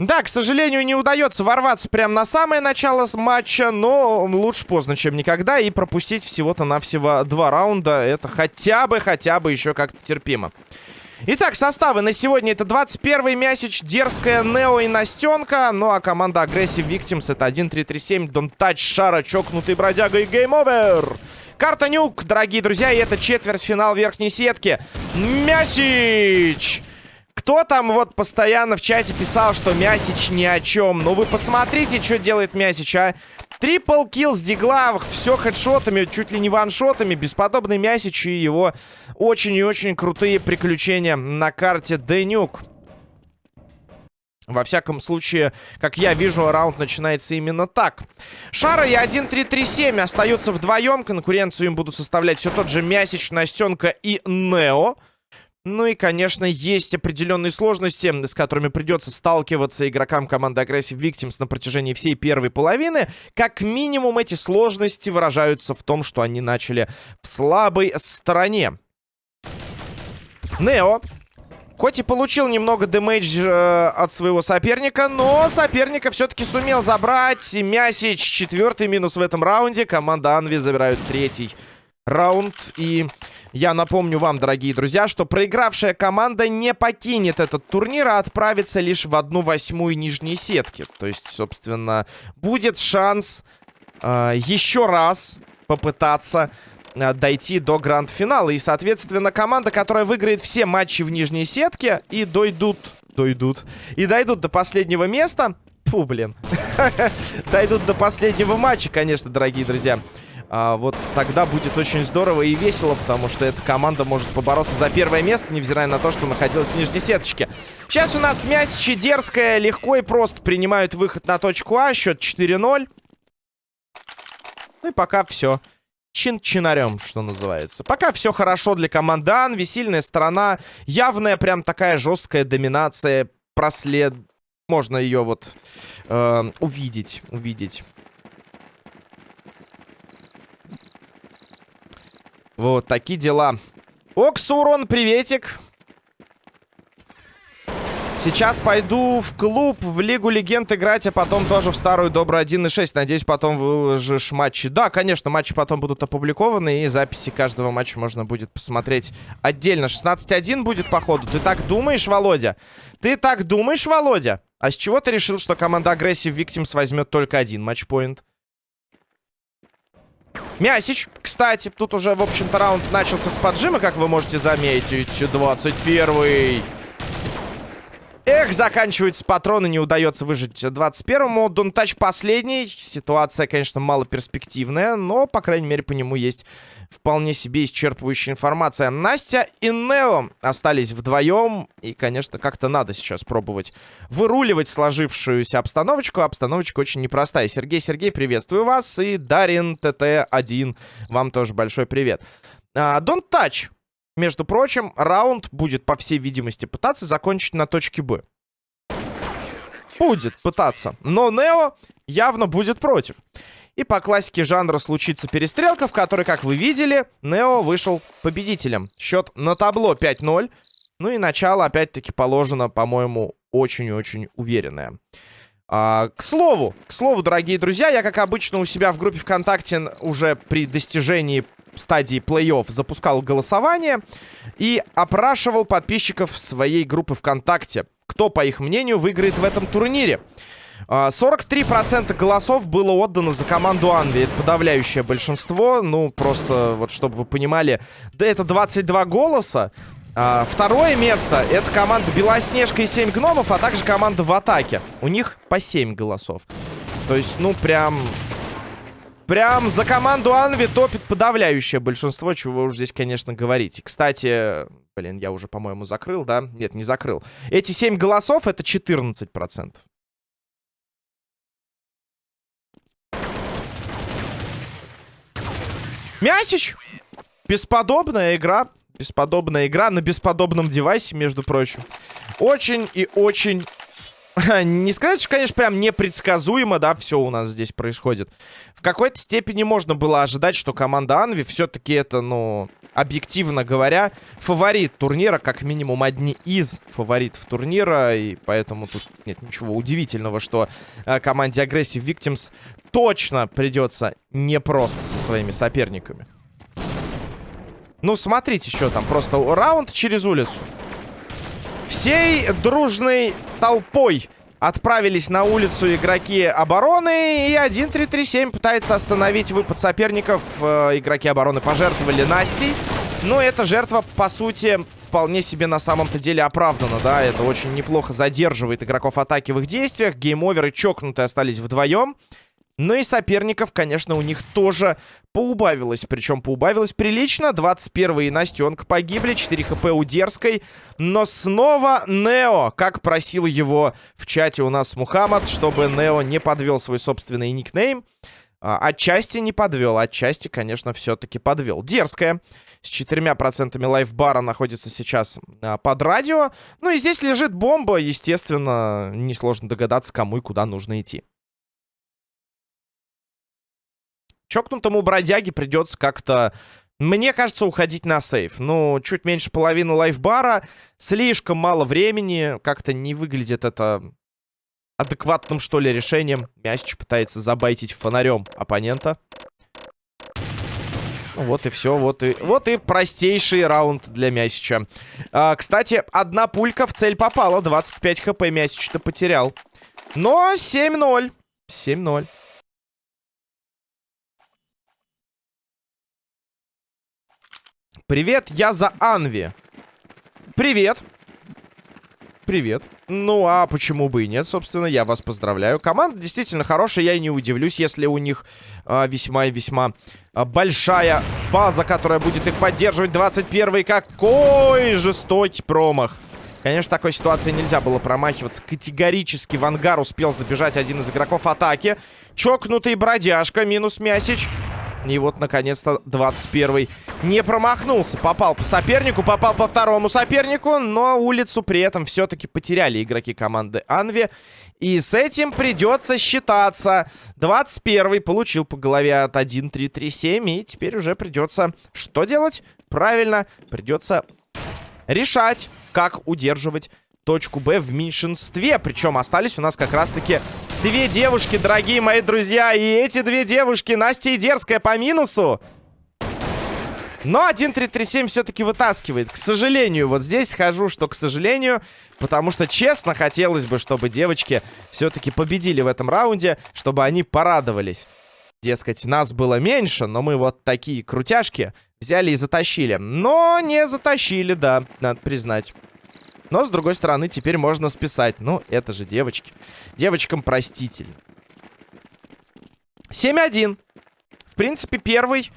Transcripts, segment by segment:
Да, к сожалению, не удается ворваться прямо на самое начало матча, но лучше поздно, чем никогда. И пропустить всего-то навсего два раунда, это хотя бы, хотя бы еще как-то терпимо. Итак, составы на сегодня это 21-й Мясич, Дерзкая, Нео и Настенка. Ну а команда Aggressive Victims это 1-3-3-7, Don't Touch, Шара, Чокнутый Бродяга и Game Over. Карта Нюк, дорогие друзья, и это четвертьфинал верхней сетки. Мясич! Кто там вот постоянно в чате писал, что Мясич ни о чем? Ну вы посмотрите, что делает Мясич, а. Трипл килл с дигла, все хедшотами, чуть ли не ваншотами. Бесподобный Мясич и его очень и очень крутые приключения на карте Денюк. Во всяком случае, как я вижу, раунд начинается именно так. Шара и 1-3-3-7 остаются вдвоем. Конкуренцию им будут составлять все тот же Мясич, Настенка и Нео. Ну и, конечно, есть определенные сложности, с которыми придется сталкиваться игрокам команды Aggressive Victims на протяжении всей первой половины. Как минимум, эти сложности выражаются в том, что они начали в слабой стороне. Нео. Хоть и получил немного дэмэдж э, от своего соперника, но соперника все-таки сумел забрать. Мясич четвертый минус в этом раунде. Команда Анви забирают третий раунд. И я напомню вам, дорогие друзья, что проигравшая команда не покинет этот турнир, а отправится лишь в одну восьмую нижней сетки. То есть, собственно, будет шанс э, еще раз попытаться э, дойти до гранд-финала. И, соответственно, команда, которая выиграет все матчи в нижней сетке и дойдут... Дойдут. И дойдут до последнего места... Фу, блин. Дойдут до последнего матча, конечно, дорогие друзья а, вот тогда будет очень здорово и весело, потому что эта команда может побороться за первое место, невзирая на то, что находилась в нижней сеточке. Сейчас у нас Мясичи дерзкая, легко и просто принимают выход на точку А, счет 4-0. Ну и пока все. Чин-чинарем, что называется. Пока все хорошо для команды Анви, сильная сторона, явная прям такая жесткая доминация, прослед... Можно ее вот э, увидеть, увидеть. Вот такие дела. Оксурон, приветик. Сейчас пойду в клуб, в Лигу Легенд играть, а потом тоже в старую добрую 1.6. Надеюсь, потом выложишь матчи. Да, конечно, матчи потом будут опубликованы, и записи каждого матча можно будет посмотреть отдельно. 16.1 будет, походу. Ты так думаешь, Володя? Ты так думаешь, Володя? А с чего ты решил, что команда Aggressive Victims возьмет только один матчпоинт? Мясич, кстати, тут уже, в общем-то, раунд начался с поджима, как вы можете заметить. 21-й. Эх, заканчиваются патроны, не удается выжить 21-му. Дунтач последний. Ситуация, конечно, мало перспективная, но, по крайней мере, по нему есть вполне себе исчерпывающая информация. Настя и Нео остались вдвоем. И, конечно, как-то надо сейчас пробовать выруливать сложившуюся обстановочку. Обстановочка очень непростая. Сергей, Сергей, приветствую вас. И Дарин ТТ-1, вам тоже большой привет. А, Don't Touch. Между прочим, раунд будет, по всей видимости, пытаться закончить на точке Б. Будет пытаться. Но Нео явно будет против. И по классике жанра случится перестрелка, в которой, как вы видели, Нео вышел победителем. Счет на табло 5-0. Ну и начало, опять-таки, положено, по-моему, очень-очень уверенное. А, к слову, к слову, дорогие друзья, я, как обычно, у себя в группе ВКонтакте уже при достижении стадии плей-офф запускал голосование и опрашивал подписчиков своей группы ВКонтакте, кто, по их мнению, выиграет в этом турнире. 43% а, голосов было отдано за команду Анви. Это подавляющее большинство. Ну, просто, вот чтобы вы понимали. Да это 22 голоса. А, второе место это команда Белоснежка и 7 гномов, а также команда в атаке. У них по 7 голосов. То есть, ну, прям... Прям за команду Анви топит подавляющее большинство, чего уже здесь, конечно, говорите. Кстати, блин, я уже, по-моему, закрыл, да? Нет, не закрыл. Эти 7 голосов это 14%. Мясич! Бесподобная игра. Бесподобная игра на бесподобном девайсе, между прочим. Очень и очень Не сказать, что, конечно, прям непредсказуемо, да, все у нас здесь происходит. В какой-то степени можно было ожидать, что команда Анви все-таки это, ну, объективно говоря, фаворит турнира, как минимум одни из фаворитов турнира, и поэтому тут нет ничего удивительного, что э, команде Aggressive Victims точно придется непросто со своими соперниками. Ну, смотрите, что там, просто раунд через улицу. Всей дружной толпой отправились на улицу игроки обороны. И 1-3-3-7 пытается остановить выпад соперников. Э, игроки обороны пожертвовали Настей. Но эта жертва, по сути, вполне себе на самом-то деле оправдана, да. Это очень неплохо задерживает игроков атаки в их действиях. Гейм-оверы чокнутые остались вдвоем. Но и соперников, конечно, у них тоже поубавилось. Причем поубавилось прилично. 21 и Настенка погибли. 4 хп у Дерзкой. Но снова Нео, как просил его в чате у нас Мухаммад, чтобы Нео не подвел свой собственный никнейм. А, отчасти не подвел, отчасти, конечно, все-таки подвел. Дерзкая. С четырьмя процентами лайфбара находится сейчас а, под радио. Ну и здесь лежит бомба. Естественно, несложно догадаться, кому и куда нужно идти. Чокнутому бродяге придется как-то... Мне кажется, уходить на сейф. Ну, чуть меньше половины лайфбара. Слишком мало времени. Как-то не выглядит это адекватным, что ли, решением. Мясич пытается забайтить фонарем оппонента. Ну, вот и все. Вот и, вот и простейший раунд для Мясича. А, кстати, одна пулька в цель попала. 25 хп Мясич-то потерял. Но 7-0. 7-0. Привет, я за Анви. Привет. Привет. Ну, а почему бы и нет, собственно, я вас поздравляю. Команда действительно хорошая, я и не удивлюсь, если у них а, весьма и весьма а, большая база, которая будет их поддерживать. 21-й, какой жестокий промах. Конечно, в такой ситуации нельзя было промахиваться. Категорически в ангар успел забежать один из игроков атаки. Чокнутый бродяжка, минус Мясич. И вот, наконец-то, 21-й не промахнулся. Попал по сопернику, попал по второму сопернику, но улицу при этом все-таки потеряли игроки команды Анви. И с этим придется считаться. 21-й получил по голове от 1-3-3-7, и теперь уже придется что делать? Правильно, придется решать, как удерживать точку Б в меньшинстве. Причем остались у нас как раз-таки две девушки, дорогие мои друзья. И эти две девушки, Настя и Дерзкая по минусу. Но 1-3-3-7 все-таки вытаскивает. К сожалению, вот здесь схожу, что к сожалению. Потому что, честно, хотелось бы, чтобы девочки все-таки победили в этом раунде. Чтобы они порадовались. Дескать, нас было меньше, но мы вот такие крутяшки взяли и затащили. Но не затащили, да, надо признать. Но, с другой стороны, теперь можно списать. Ну, это же девочки. Девочкам проститель. 7-1. В принципе, первый.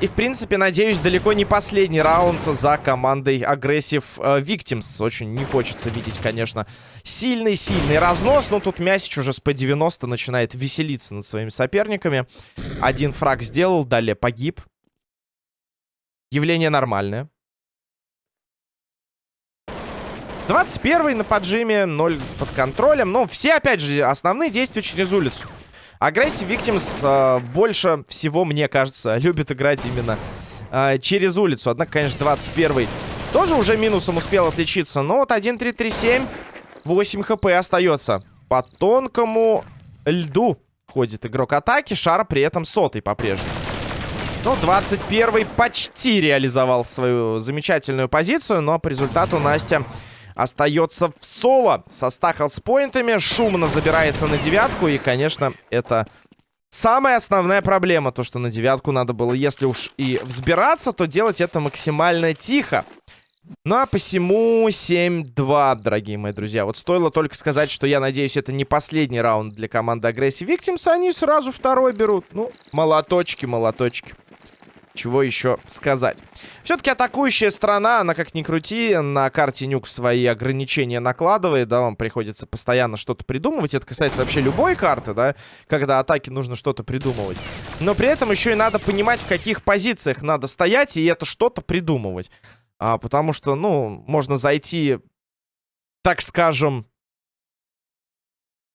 И, в принципе, надеюсь, далеко не последний раунд за командой Aggressive э, Victims. Очень не хочется видеть, конечно, сильный-сильный разнос. Но тут Мясич уже с P90 начинает веселиться над своими соперниками. Один фраг сделал, далее погиб. Явление нормальное. 21 на поджиме, 0 под контролем. Но все, опять же, основные действия через улицу. Aggressive Victims э, больше всего, мне кажется, любит играть именно э, через улицу. Однако, конечно, 21 тоже уже минусом успел отличиться. Но вот 1-3-3-7, 8 хп остается. По тонкому льду ходит игрок атаки. Шар при этом сотый по-прежнему. Ну, 21 почти реализовал свою замечательную позицию, но по результату Настя остается в соло со стахл-с-поинтами. Шумно забирается на девятку. И, конечно, это самая основная проблема. То, что на девятку надо было, если уж и взбираться, то делать это максимально тихо. Ну а посему 7-2, дорогие мои друзья. Вот стоило только сказать, что я надеюсь, это не последний раунд для команды Aggressive Victims. Они сразу второй берут. Ну, молоточки, молоточки. Чего еще сказать? Все-таки атакующая страна, она как ни крути, на карте Нюк свои ограничения накладывает, да, вам приходится постоянно что-то придумывать. Это касается вообще любой карты, да, когда атаке нужно что-то придумывать. Но при этом еще и надо понимать, в каких позициях надо стоять, и это что-то придумывать. А, потому что, ну, можно зайти, так скажем,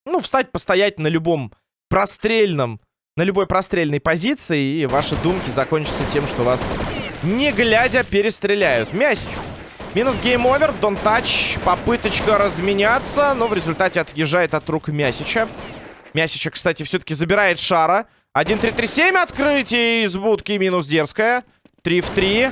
ну, встать, постоять на любом прострельном, на любой прострельной позиции, и ваши думки закончатся тем, что вас, не глядя, перестреляют. Мясич. Минус гейм-овер, дон тач, попыточка разменяться, но в результате отъезжает от рук Мясича. Мясича, кстати, все-таки забирает шара. 1-3-3-7, открытие из будки, минус дерзкая. 3 в 3.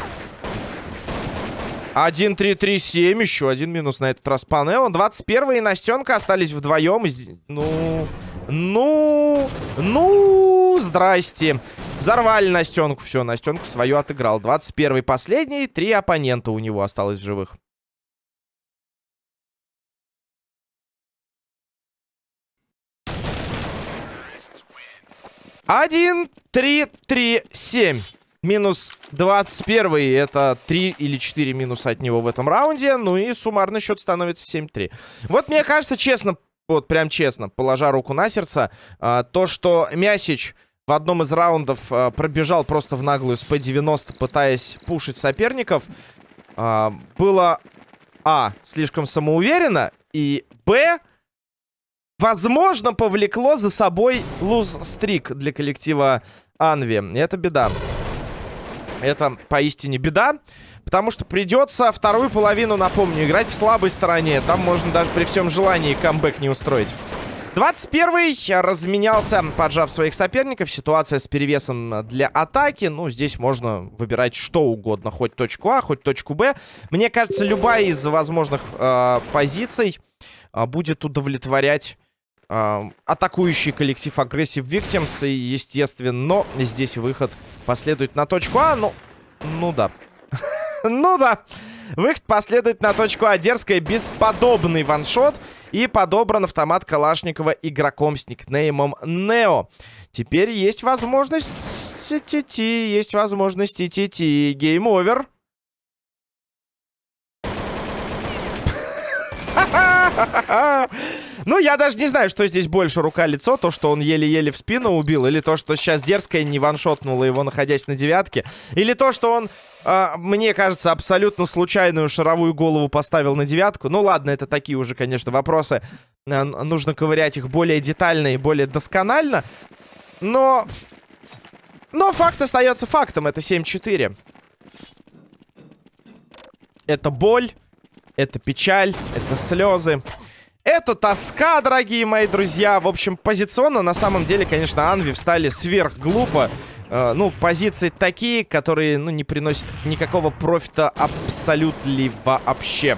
1-3-3-7, еще один минус на этот раз по Нео. 21 и Настенка остались вдвоем. Ну, ну, ну, здрасте. Взорвали Настенку. Все, Настенка свою отыграл. 21 последний. Три оппонента у него осталось живых. Один, три, три, семь. Минус 21 это 3 или 4 минуса от него в этом раунде. Ну и суммарный счет становится 7-3. Вот мне кажется, честно, вот прям честно, положа руку на сердце, а, то, что Мясич в одном из раундов а, пробежал просто в наглую с P90, пытаясь пушить соперников, а, было, а, слишком самоуверенно, и, б, возможно, повлекло за собой луз-стрик для коллектива Анви. Это беда. Это поистине беда. Потому что придется вторую половину, напомню, играть в слабой стороне. Там можно даже при всем желании камбэк не устроить. 21-й разменялся, поджав своих соперников. Ситуация с перевесом для атаки. Ну, здесь можно выбирать что угодно. Хоть точку А, хоть точку Б. Мне кажется, любая из возможных э, позиций э, будет удовлетворять атакующий коллектив Aggressive Victims. И, естественно, здесь выход последует на точку А. Ну, ну да. Ну да. Выход последует на точку А. Дерзкая, бесподобный one shot. И подобран автомат Калашникова игроком с никнеймом Нео. Теперь есть возможность... Есть возможность ти-ти-ти. Game Over. Ну, я даже не знаю, что здесь больше рука-лицо. То, что он еле-еле в спину убил. Или то, что сейчас дерзкая не ваншотнула его, находясь на девятке. Или то, что он, э, мне кажется, абсолютно случайную шаровую голову поставил на девятку. Ну, ладно, это такие уже, конечно, вопросы. Э, нужно ковырять их более детально и более досконально. Но... Но факт остается фактом. Это 7-4. Это боль. Это печаль. Это слезы. Это тоска, дорогие мои друзья. В общем, позиционно, на самом деле, конечно, Анви встали сверхглупо. Э, ну, позиции такие, которые, ну, не приносят никакого профита абсолютно вообще.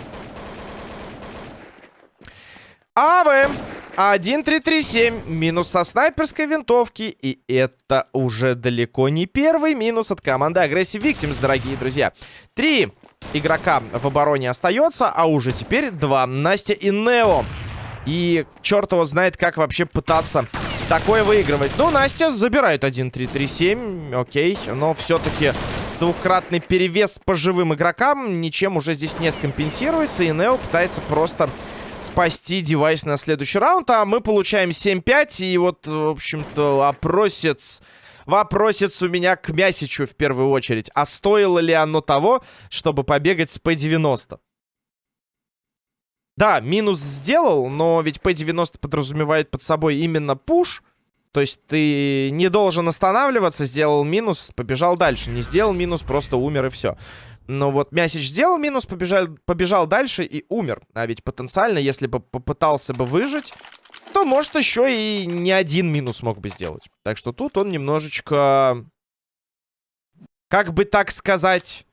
АВ 1337 минус со снайперской винтовки. И это уже далеко не первый минус от команды Aggressive Victims, дорогие друзья. Три игрока в обороне остается, а уже теперь два. Настя и Нео. И черт его знает, как вообще пытаться такое выигрывать. Ну, Настя забирает 1-3-3-7, окей. Но все-таки двукратный перевес по живым игрокам ничем уже здесь не скомпенсируется. И Нео пытается просто спасти девайс на следующий раунд. А мы получаем 7-5. И вот, в общем-то, опросец... Вопросец у меня к Мясичу в первую очередь. А стоило ли оно того, чтобы побегать с P90? Да, минус сделал, но ведь P90 подразумевает под собой именно пуш. То есть ты не должен останавливаться, сделал минус, побежал дальше. Не сделал минус, просто умер и все. Но вот Мясич сделал минус, побежал, побежал дальше и умер. А ведь потенциально, если бы попытался бы выжить, то, может, еще и не один минус мог бы сделать. Так что тут он немножечко... Как бы так сказать...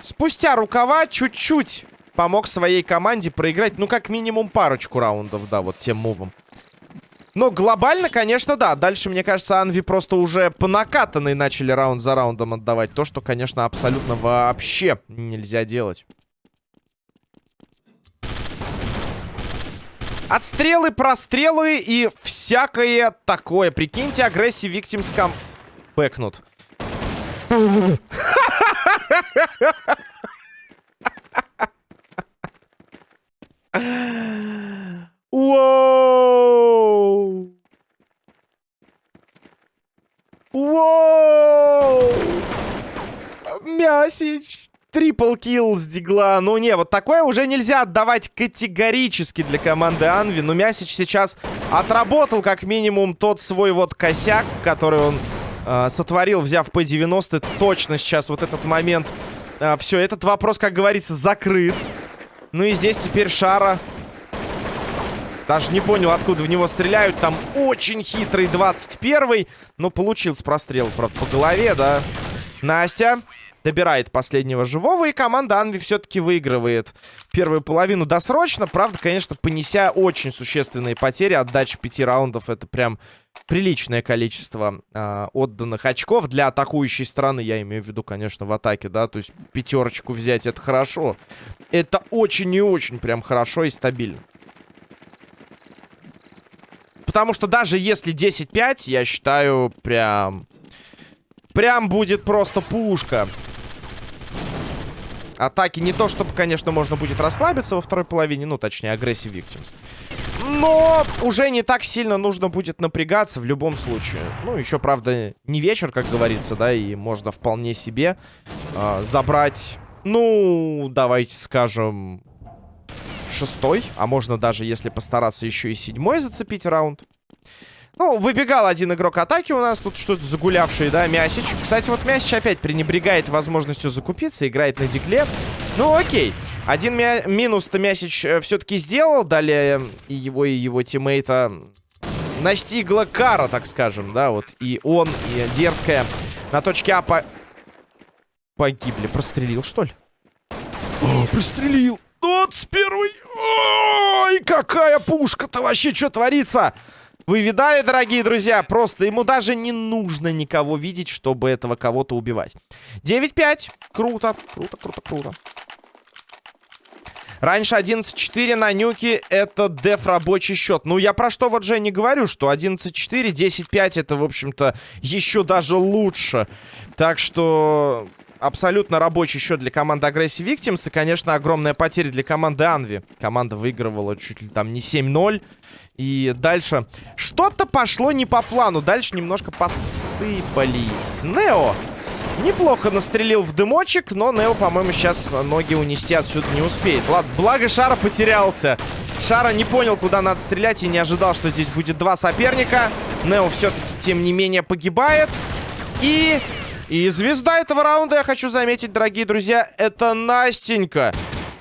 Спустя рукава чуть-чуть помог своей команде проиграть, ну, как минимум парочку раундов, да, вот тем мувом. Но глобально, конечно, да. Дальше, мне кажется, Анви просто уже по накатанной начали раунд за раундом отдавать. То, что, конечно, абсолютно вообще нельзя делать. Отстрелы, прострелы и всякое такое. Прикиньте, агрессии Victims бэкнут. Воу! Воу! Мясич, Трипл килл с дигла. Ну не, вот такое уже нельзя отдавать категорически для команды Анви. Но Мясич сейчас отработал как минимум тот свой вот косяк, который он э, сотворил, взяв P90. Точно сейчас вот этот момент. Э, все, этот вопрос, как говорится, закрыт. Ну и здесь теперь Шара даже не понял, откуда в него стреляют. Там очень хитрый 21-й. Но получился прострел, правда, по голове, да. Настя добирает последнего живого. И команда Анви все-таки выигрывает первую половину досрочно. Правда, конечно, понеся очень существенные потери. Отдача пяти раундов это прям приличное количество э, отданных очков. Для атакующей стороны, я имею в виду, конечно, в атаке, да. То есть пятерочку взять это хорошо. Это очень и очень прям хорошо и стабильно. Потому что даже если 10-5, я считаю, прям... Прям будет просто пушка. Атаки не то, чтобы, конечно, можно будет расслабиться во второй половине. Ну, точнее, агрессив Victims. Но уже не так сильно нужно будет напрягаться в любом случае. Ну, еще, правда, не вечер, как говорится, да, и можно вполне себе э, забрать... Ну, давайте скажем, шестой, а можно даже, если постараться, еще и седьмой зацепить раунд. Ну, выбегал один игрок атаки у нас. Тут что-то загулявший, да, Мясич. Кстати, вот Мясич опять пренебрегает возможностью закупиться. Играет на дигле. Ну, окей. Один мя минус-то Мясич э, все-таки сделал. Далее и его, и его тиммейта настигла кара, так скажем, да, вот. И он, и дерзкая на точке А по... погибли. Прострелил, что ли? О, прострелил! 21 Ой, какая пушка-то вообще, что творится? Вы видали, дорогие друзья? Просто ему даже не нужно никого видеть, чтобы этого кого-то убивать. 9-5. Круто, круто, круто, круто. Раньше 11-4 на нюке это деф рабочий счет. Ну, я про что вот же не говорю, что 11-4, 10-5 это, в общем-то, еще даже лучше. Так что абсолютно рабочий счет для команды Aggressive Victims. И, конечно, огромная потеря для команды Анви. Команда выигрывала чуть ли там не 7-0. И дальше что-то пошло не по плану. Дальше немножко посыпались. Нео неплохо настрелил в дымочек, но Нео, по-моему, сейчас ноги унести отсюда не успеет. Ладно, благо Шара потерялся. Шара не понял, куда надо стрелять и не ожидал, что здесь будет два соперника. Нео все-таки, тем не менее, погибает. И и звезда этого раунда, я хочу заметить, дорогие друзья, это Настенька.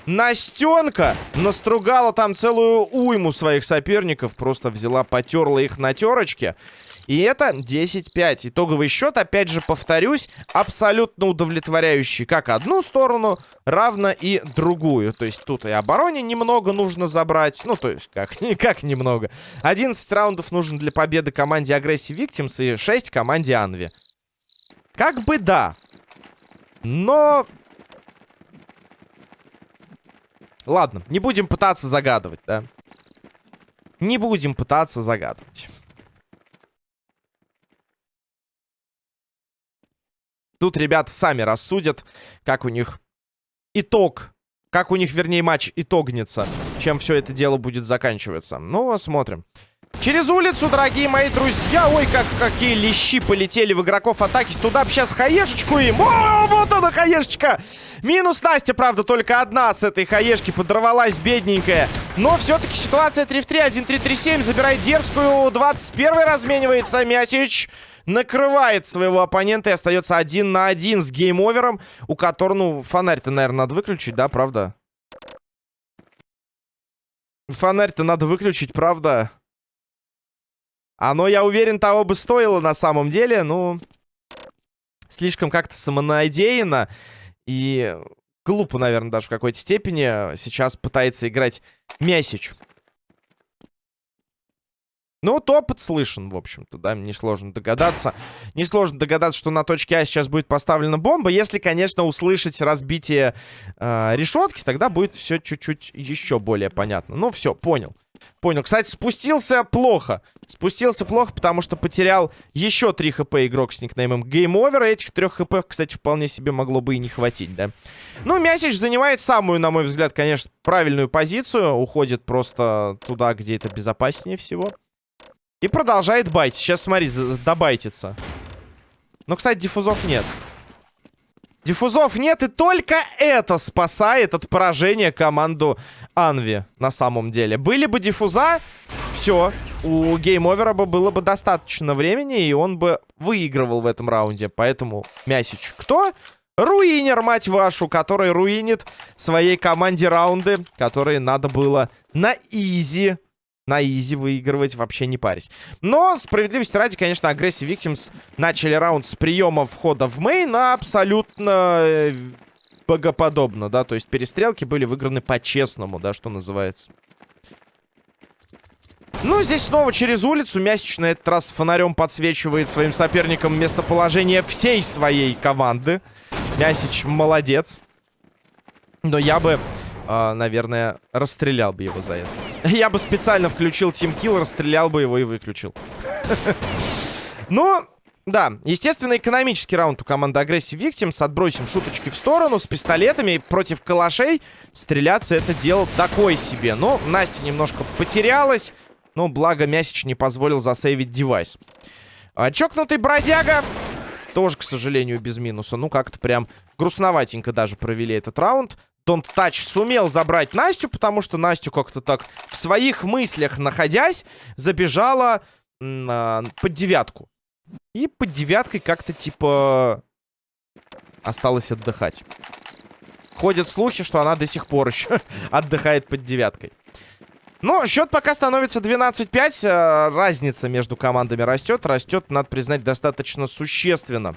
Настенка настругала там целую уйму своих соперников. Просто взяла, потерла их на терочке. И это 10-5. Итоговый счет, опять же, повторюсь, абсолютно удовлетворяющий как одну сторону, равно и другую. То есть тут и обороне немного нужно забрать. Ну, то есть, как, как немного. 11 раундов нужно для победы команде Aggressive Victims и 6 команде Анви. Как бы да. Но... Ладно, не будем пытаться загадывать, да? Не будем пытаться загадывать. Тут ребята сами рассудят, как у них итог, как у них, вернее, матч итогнется, чем все это дело будет заканчиваться. Ну, смотрим. Через улицу, дорогие мои друзья. Ой, как какие лещи полетели в игроков атаки. Туда бы сейчас хаешечку им. О, вот она хаешечка. Минус Настя, правда, только одна с этой хаешки подорвалась, бедненькая. Но все-таки ситуация 3 в 3. 1-3-3-7. Забирает дерзкую. 21 разменивается Мясич. Накрывает своего оппонента и остается один на один с гейм-овером. У которого, ну, фонарь-то, наверное, надо выключить, да, правда? Фонарь-то надо выключить, правда? Оно, я уверен, того бы стоило на самом деле, ну... Слишком как-то самонадеянно и глупо, наверное, даже в какой-то степени сейчас пытается играть Мясич. Ну, вот опыт слышен, в общем-то, да, несложно догадаться. Несложно догадаться, что на точке А сейчас будет поставлена бомба. Если, конечно, услышать разбитие э, решетки, тогда будет все чуть-чуть еще более понятно. Ну, все, понял. Понял. Кстати, спустился плохо. Спустился плохо, потому что потерял еще 3 хп игрок с никнеймом Game Over. Этих 3 хп, кстати, вполне себе могло бы и не хватить, да. Ну, Мясич занимает самую, на мой взгляд, конечно, правильную позицию. Уходит просто туда, где это безопаснее всего. И продолжает байтить. Сейчас, смотри, добайтится. Но, кстати, диффузов нет. Диффузов нет, и только это спасает от поражения команду Анви на самом деле. Были бы диффуза, все, у гейм-овера бы было бы достаточно времени, и он бы выигрывал в этом раунде. Поэтому Мясич кто? Руинер, мать вашу, который руинит своей команде раунды, которые надо было на easy на easy выигрывать, вообще не парить. Но, справедливости ради, конечно, Aggressive Victims начали раунд с приема входа в main абсолютно э, богоподобно, да, то есть перестрелки были выиграны по-честному, да, что называется. Ну, здесь снова через улицу. Мясич на этот раз фонарем подсвечивает своим соперникам местоположение всей своей команды. Мясич молодец. Но я бы, э, наверное, расстрелял бы его за это. Я бы специально включил Kill, расстрелял бы его и выключил. Ну, да, естественно, экономический раунд у команды Aggressive Victims. Отбросим шуточки в сторону. С пистолетами против калашей стреляться это дело такое себе. Но Настя немножко потерялась. Но благо Мясич не позволил засейвить девайс. А, чокнутый бродяга тоже, к сожалению, без минуса. Ну, как-то прям грустноватенько даже провели этот раунд. Don't Touch сумел забрать Настю, потому что Настю как-то так в своих мыслях находясь, забежала э, под девятку. И под девяткой как-то типа осталось отдыхать. Ходят слухи, что она до сих пор еще отдыхает под девяткой. Но счет пока становится 12-5. Э, разница между командами растет. Растет, надо признать, достаточно существенно.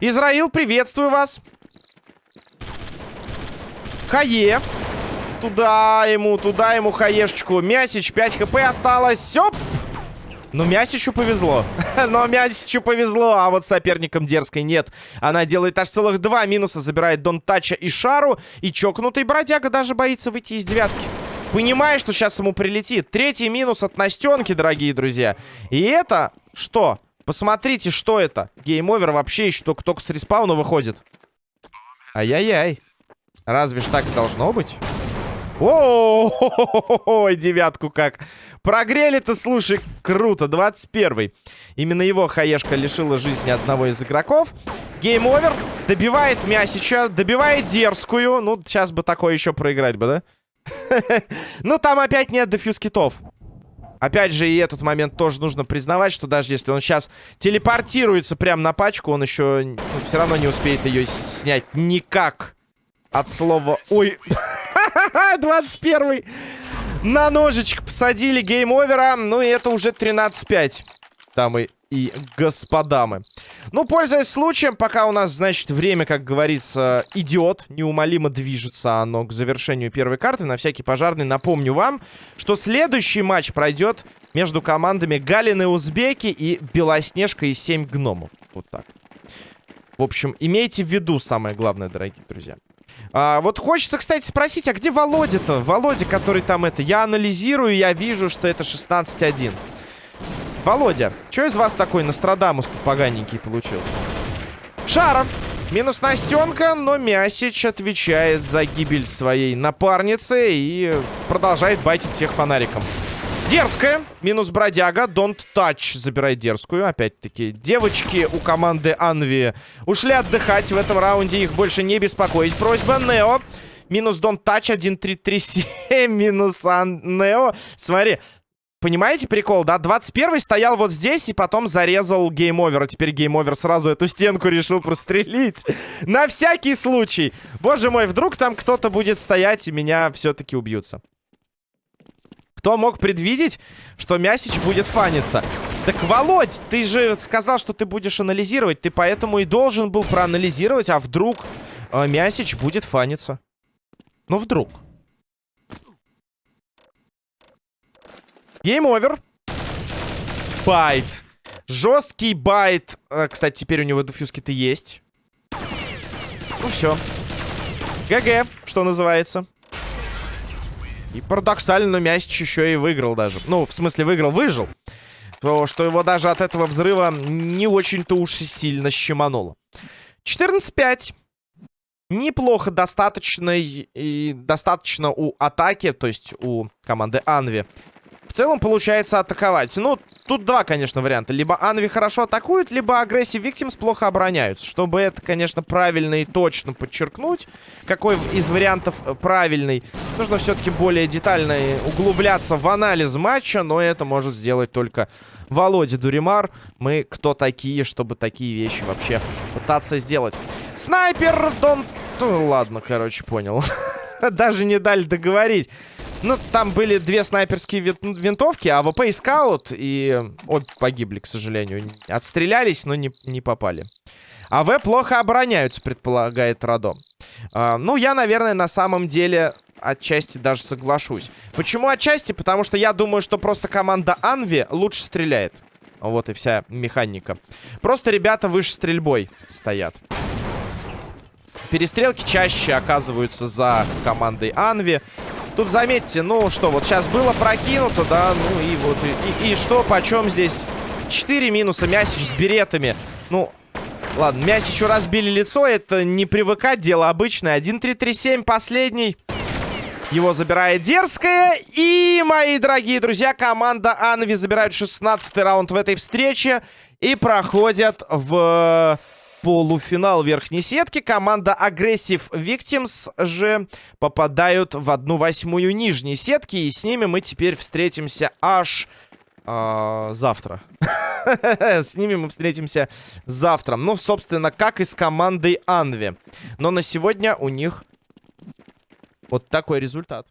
Израил, приветствую вас. Хае. Туда ему, туда ему хаешечку. Мясич, 5 хп осталось. Сёп! Ну, Мясичу повезло. Но Мясичу повезло, а вот соперникам дерзкой нет. Она делает аж целых два минуса, забирает Дон Тача и Шару. И чокнутый бродяга даже боится выйти из девятки. Понимая, что сейчас ему прилетит. Третий минус от Настенки, дорогие друзья. И это что? Посмотрите, что это. Гейм-овер вообще еще только с респауна выходит. Ай-яй-яй. Разве ж так должно быть? О, девятку как. Прогрели-то, слушай, круто. 21-й. Именно его хаешка лишила жизни одного из игроков. Гейм-овер. Добивает Мясича. Добивает дерзкую. Ну, сейчас бы такое еще проиграть бы, да? Ну, там опять нет defuse китов. Опять же, и этот момент тоже нужно признавать, что даже если он сейчас телепортируется прямо на пачку, он еще ну, все равно не успеет ее снять никак. От слова... Ой, 21 На ножичек посадили гейм-овера. Ну и это уже 13-5. Дамы и господамы. Ну, пользуясь случаем, пока у нас, значит, время, как говорится, идет, неумолимо движется оно к завершению первой карты, на всякий пожарный напомню вам, что следующий матч пройдет между командами Галины Узбеки и Белоснежка и 7 гномов. Вот так. В общем, имейте в виду самое главное, дорогие друзья. А, вот хочется, кстати, спросить, а где Володя-то? Володя, который там это... Я анализирую, я вижу, что это 16-1. Володя, что из вас такой Нострадамус-то поганенький получился? Шара. Минус Настенка, но Мясич отвечает за гибель своей напарницы и продолжает байтить всех фонариком. Дерзкая. Минус бродяга. Don't touch. Забирает дерзкую. Опять-таки, девочки у команды Анви ушли отдыхать. В этом раунде их больше не беспокоить. Просьба Нео. Минус Don't touch. 1-3-3-7. Минус Ан... Нео. Смотри. Понимаете прикол, да? 21-й стоял вот здесь и потом зарезал гейм-овер. А теперь гейм-овер сразу эту стенку решил прострелить. На всякий случай. Боже мой, вдруг там кто-то будет стоять и меня все-таки убьются. Кто мог предвидеть, что Мясич будет фаниться? Так, Володь, ты же сказал, что ты будешь анализировать. Ты поэтому и должен был проанализировать, а вдруг э, Мясич будет фаниться. Ну, вдруг. Гейм-овер. Bait. Жесткий bait. Э, кстати, теперь у него дефьюзки-то есть. Ну, все. ГГ, что называется. И парадоксально, Мясич еще и выиграл даже. Ну, в смысле, выиграл, выжил. То, что его даже от этого взрыва не очень-то уж и сильно щемануло. 14-5. Неплохо, достаточно и достаточно у атаки, то есть у команды Анви. В целом получается атаковать. Ну, тут два, конечно, варианта. Либо Анви хорошо атакует, либо агрессив Виктимс плохо обороняются. Чтобы это, конечно, правильно и точно подчеркнуть, какой из вариантов э, правильный, нужно все-таки более детально углубляться в анализ матча, но это может сделать только Володя Дуримар. Мы кто такие, чтобы такие вещи вообще пытаться сделать? Снайпер, дон... Ладно, короче, понял. Даже не дали договорить. Ну, там были две снайперские винтовки, АВП и скаут, и обе погибли, к сожалению. Отстрелялись, но не, не попали. АВ плохо обороняются, предполагает Радо. А, ну, я, наверное, на самом деле отчасти даже соглашусь. Почему отчасти? Потому что я думаю, что просто команда Анви лучше стреляет. Вот и вся механика. Просто ребята выше стрельбой стоят. Перестрелки чаще оказываются за командой Анви. Тут заметьте, ну что, вот сейчас было прокинуто, да, ну и вот, и, и, и что, почем здесь? 4 минуса, Мясич с беретами. Ну, ладно, Мясичу разбили лицо, это не привыкать, дело обычное. 1-3-3-7, последний. Его забирает Дерзкая. И, мои дорогие друзья, команда Анви забирает 16 раунд в этой встрече. И проходят в полуфинал верхней сетки. Команда Aggressive Victims же попадают в одну восьмую нижней сетки. И с ними мы теперь встретимся аж э, завтра. С ними мы встретимся завтра. Ну, собственно, как и с командой Анви. Но на сегодня у них вот такой результат.